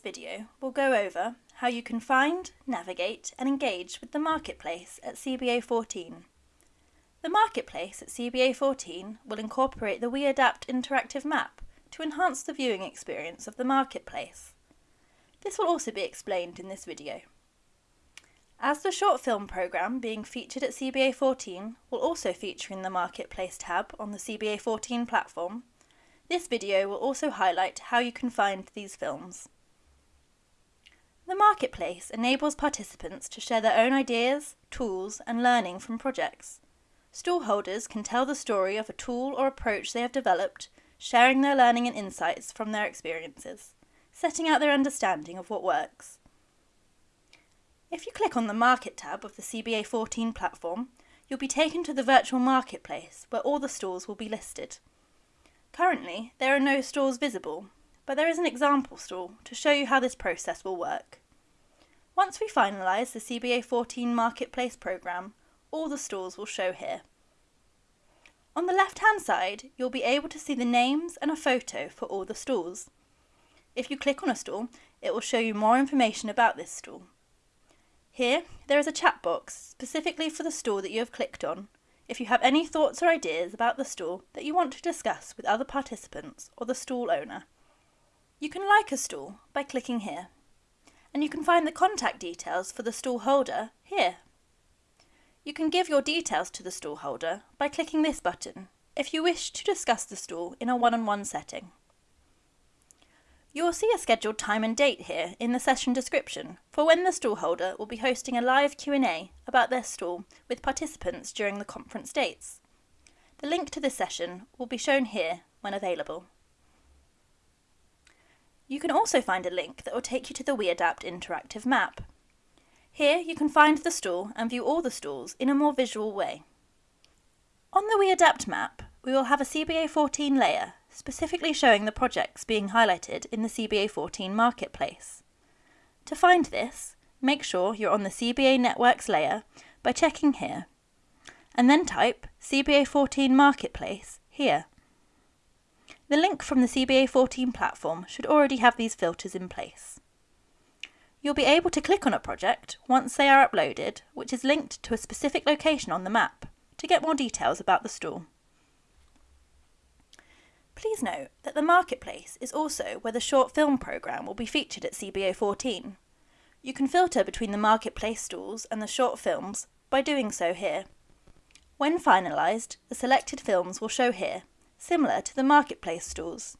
this video, we'll go over how you can find, navigate and engage with the Marketplace at CBA 14. The Marketplace at CBA 14 will incorporate the WeAdapt interactive map to enhance the viewing experience of the Marketplace. This will also be explained in this video. As the short film programme being featured at CBA 14 will also feature in the Marketplace tab on the CBA 14 platform, this video will also highlight how you can find these films. The Marketplace enables participants to share their own ideas, tools and learning from projects. Stall holders can tell the story of a tool or approach they have developed, sharing their learning and insights from their experiences, setting out their understanding of what works. If you click on the Market tab of the CBA 14 platform, you'll be taken to the virtual marketplace where all the stalls will be listed. Currently, there are no stalls visible, but there is an example stall to show you how this process will work. Once we finalise the CBA 14 Marketplace programme, all the stalls will show here. On the left hand side, you'll be able to see the names and a photo for all the stalls. If you click on a stall, it will show you more information about this stall. Here, there is a chat box specifically for the stall that you have clicked on, if you have any thoughts or ideas about the stall that you want to discuss with other participants or the stall owner. You can like a stall by clicking here, and you can find the contact details for the stall holder here. You can give your details to the stall holder by clicking this button if you wish to discuss the stall in a one-on-one -on -one setting. You will see a scheduled time and date here in the session description for when the stall holder will be hosting a live Q&A about their stall with participants during the conference dates. The link to this session will be shown here when available. You can also find a link that will take you to the WeAdapt interactive map. Here you can find the stall and view all the stalls in a more visual way. On the WeAdapt map, we will have a CBA 14 layer specifically showing the projects being highlighted in the CBA 14 marketplace. To find this, make sure you're on the CBA Networks layer by checking here, and then type CBA 14 Marketplace here. The link from the CBA 14 platform should already have these filters in place. You'll be able to click on a project once they are uploaded, which is linked to a specific location on the map, to get more details about the stall. Please note that the Marketplace is also where the short film programme will be featured at CBA 14. You can filter between the Marketplace stalls and the short films by doing so here. When finalised, the selected films will show here, similar to the Marketplace stalls.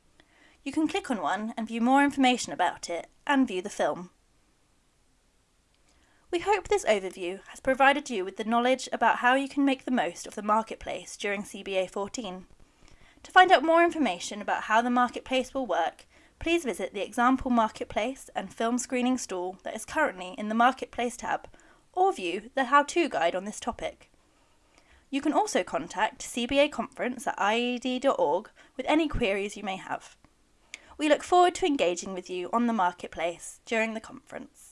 You can click on one and view more information about it and view the film. We hope this overview has provided you with the knowledge about how you can make the most of the Marketplace during CBA 14. To find out more information about how the marketplace will work, please visit the example marketplace and film screening stall that is currently in the Marketplace tab, or view the how-to guide on this topic. You can also contact CBA Conference at iied.org with any queries you may have. We look forward to engaging with you on the Marketplace during the conference.